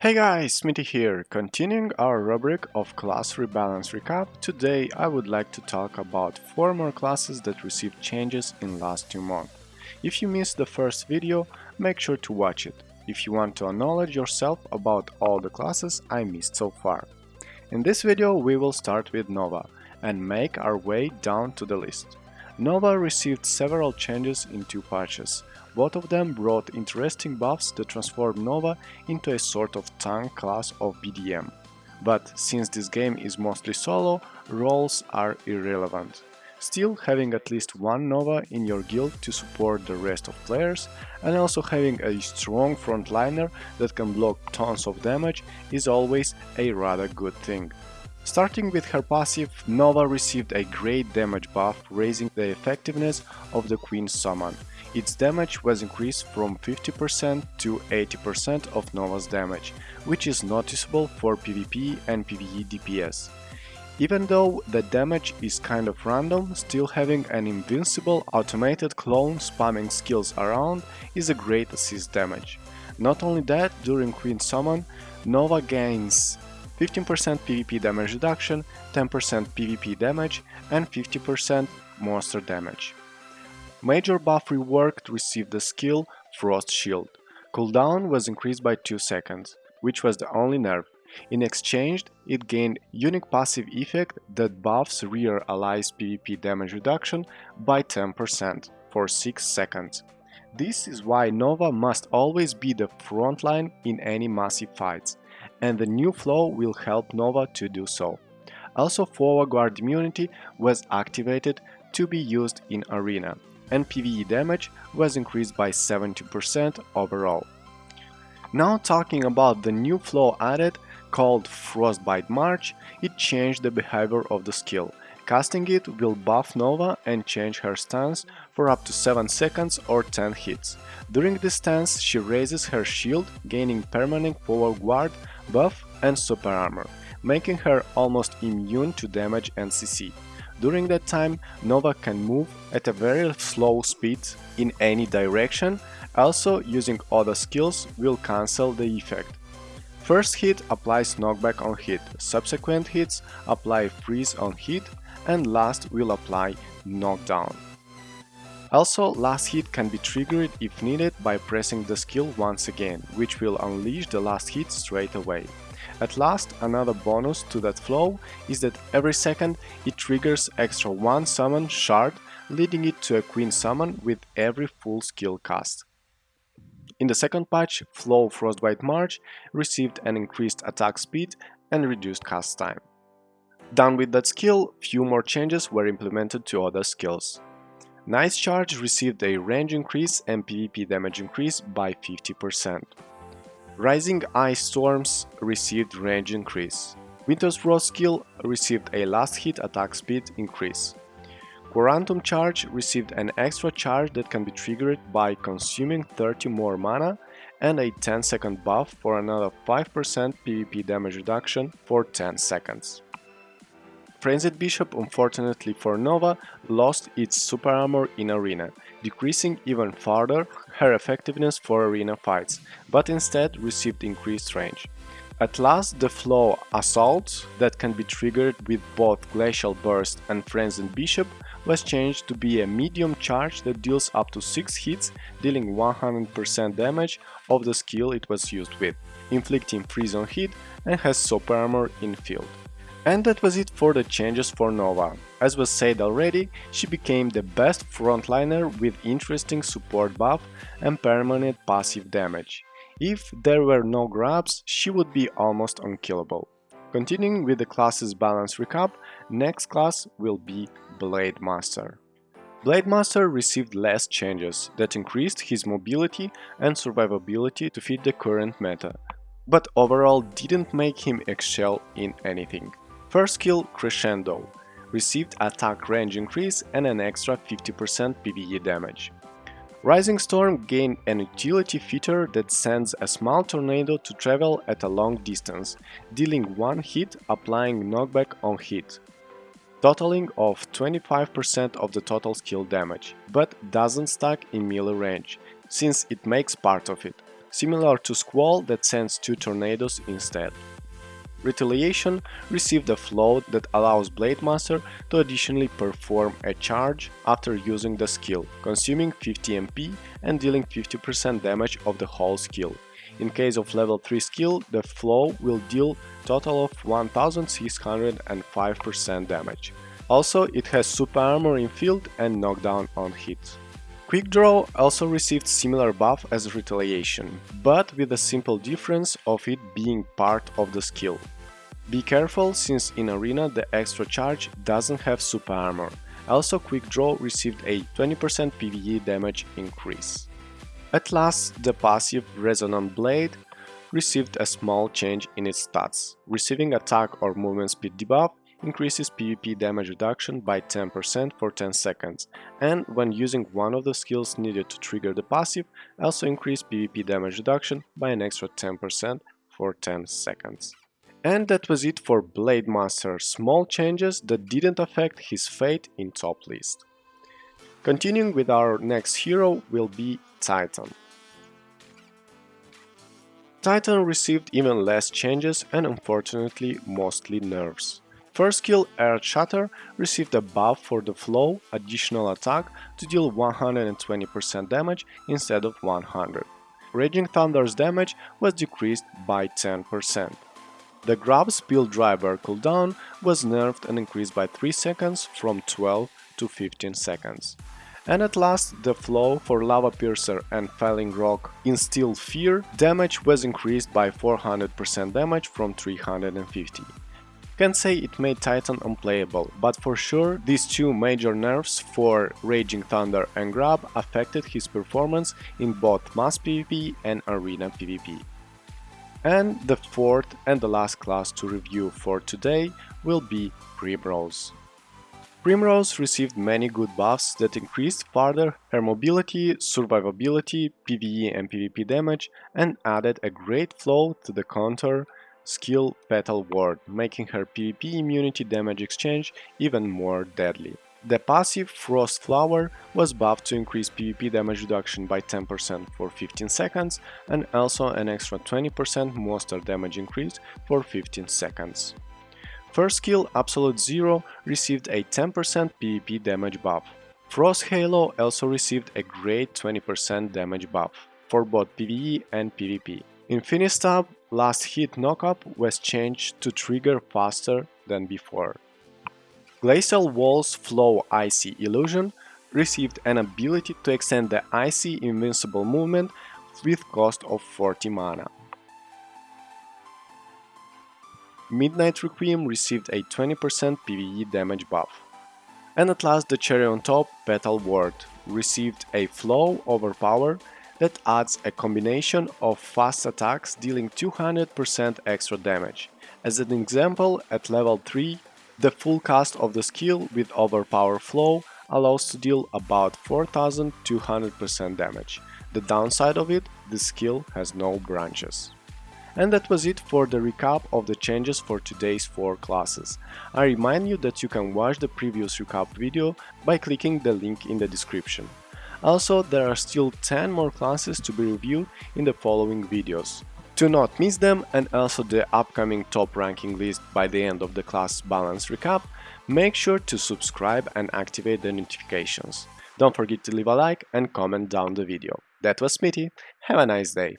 Hey guys, Smitty here. Continuing our rubric of class rebalance recap, today I would like to talk about 4 more classes that received changes in last 2 months. If you missed the first video, make sure to watch it, if you want to acknowledge yourself about all the classes I missed so far. In this video we will start with Nova and make our way down to the list. Nova received several changes in two patches, both of them brought interesting buffs that transformed Nova into a sort of tank class of BDM. But since this game is mostly solo, roles are irrelevant. Still, having at least one Nova in your guild to support the rest of players and also having a strong frontliner that can block tons of damage is always a rather good thing. Starting with her passive, Nova received a great damage buff, raising the effectiveness of the Queen summon. Its damage was increased from 50% to 80% of Nova's damage, which is noticeable for PvP and PvE DPS. Even though the damage is kind of random, still having an invincible automated clone spamming skills around is a great assist damage. Not only that, during Queen Summon, Nova gains 15% PvP damage reduction, 10% PvP damage and 50% monster damage. Major buff reworked received the skill Frost Shield. Cooldown was increased by 2 seconds, which was the only nerf. In exchange, it gained unique passive effect that buffs rear allies PvP damage reduction by 10% for 6 seconds. This is why Nova must always be the frontline in any massive fights, and the new flow will help Nova to do so. Also, Forward Guard immunity was activated to be used in Arena, and PvE damage was increased by 70% overall. Now talking about the new flow added called Frostbite March, it changed the behavior of the skill. Casting it will buff Nova and change her stance for up to 7 seconds or 10 hits. During this stance she raises her shield, gaining permanent forward guard, buff and super armor, making her almost immune to damage and CC. During that time, Nova can move at a very slow speed in any direction, also using other skills will cancel the effect. First hit applies knockback on hit, subsequent hits apply freeze on hit, and last will apply knockdown. Also, last hit can be triggered if needed by pressing the skill once again, which will unleash the last hit straight away. At last, another bonus to that flow is that every second it triggers extra one summon shard, leading it to a queen summon with every full skill cast. In the second patch, Flow Frostbite March received an increased attack speed and reduced cast time. Done with that skill, few more changes were implemented to other skills. Nice Charge received a range increase and PvP damage increase by 50%. Rising Ice Storms received range increase. Winter's Frost skill received a last hit attack speed increase. Quantum Charge received an extra charge that can be triggered by consuming 30 more mana and a 10 second buff for another 5% PvP damage reduction for 10 seconds. Frenzied Bishop, unfortunately for Nova, lost its super armor in Arena, decreasing even further her effectiveness for arena fights, but instead received increased range. At last, the flow Assault, that can be triggered with both Glacial Burst and Frenzied Bishop, was changed to be a medium charge that deals up to 6 hits, dealing 100% damage of the skill it was used with, inflicting freeze on hit and has super armor in field. And that was it for the changes for Nova. As was said already, she became the best frontliner with interesting support buff and permanent passive damage. If there were no grabs, she would be almost unkillable. Continuing with the classes balance recap, next class will be Blade Master. Blade Master received less changes that increased his mobility and survivability to fit the current meta, but overall didn't make him excel in anything. First skill Crescendo received attack range increase and an extra 50% PvE damage. Rising Storm gained an utility feature that sends a small tornado to travel at a long distance, dealing one hit applying knockback on hit, totaling of 25% of the total skill damage, but doesn't stack in melee range, since it makes part of it. similar to Squall that sends two tornadoes instead. Retaliation received a float that allows Blade Master to additionally perform a charge after using the skill, consuming 50 MP and dealing 50% damage of the whole skill. In case of level 3 skill, the flow will deal total of 1605% damage. Also, it has super armor in field and knockdown on hit. Quick Draw also received similar buff as Retaliation, but with the simple difference of it being part of the skill. Be careful, since in Arena the extra charge doesn't have super armor. Also Quick Draw received a 20% PvE damage increase. At last, the passive Resonant Blade received a small change in its stats, receiving attack or movement speed debuff increases PvP damage reduction by 10% for 10 seconds, and when using one of the skills needed to trigger the passive, also increase PvP damage reduction by an extra 10% for 10 seconds. And that was it for Blade Master, small changes that didn't affect his fate in top list. Continuing with our next hero will be Titan. Titan received even less changes and unfortunately mostly nerfs. First skill Earth Shatter received a buff for the flow additional attack to deal 120% damage instead of 100. Raging Thunder's damage was decreased by 10%. The grab Spill driver cooldown was nerfed and increased by 3 seconds from 12 to 15 seconds. And at last, the flow for Lava Piercer and Falling Rock Instill Fear damage was increased by 400% damage from 350. Can say it made Titan unplayable, but for sure these two major nerfs for Raging Thunder and Grab affected his performance in both mass PvP and arena PvP. And the fourth and the last class to review for today will be Primrose. Primrose received many good buffs that increased further her mobility, survivability, PvE and PvP damage and added a great flow to the counter skill Petal Ward, making her PvP immunity damage exchange even more deadly. The passive Frost Flower was buffed to increase PvP damage reduction by 10% for 15 seconds and also an extra 20% monster damage increase for 15 seconds. First skill Absolute Zero received a 10% PvP damage buff. Frost Halo also received a great 20% damage buff for both PvE and PvP. Infinistab Last Hit Knockup was changed to trigger faster than before. Glacial Wall's Flow Icy Illusion received an ability to extend the Icy Invincible movement with cost of 40 mana. Midnight Requiem received a 20% PvE damage buff. And at last the cherry on top, Petal Ward, received a Flow Overpower that adds a combination of fast attacks dealing 200% extra damage. As an example, at level 3, the full cast of the skill with Overpower Flow allows to deal about 4200% damage. The downside of it, the skill has no branches. And that was it for the recap of the changes for today's 4 classes. I remind you that you can watch the previous recap video by clicking the link in the description. Also, there are still 10 more classes to be reviewed in the following videos. To not miss them and also the upcoming top ranking list by the end of the class balance recap, make sure to subscribe and activate the notifications. Don't forget to leave a like and comment down the video. That was Smitty, have a nice day!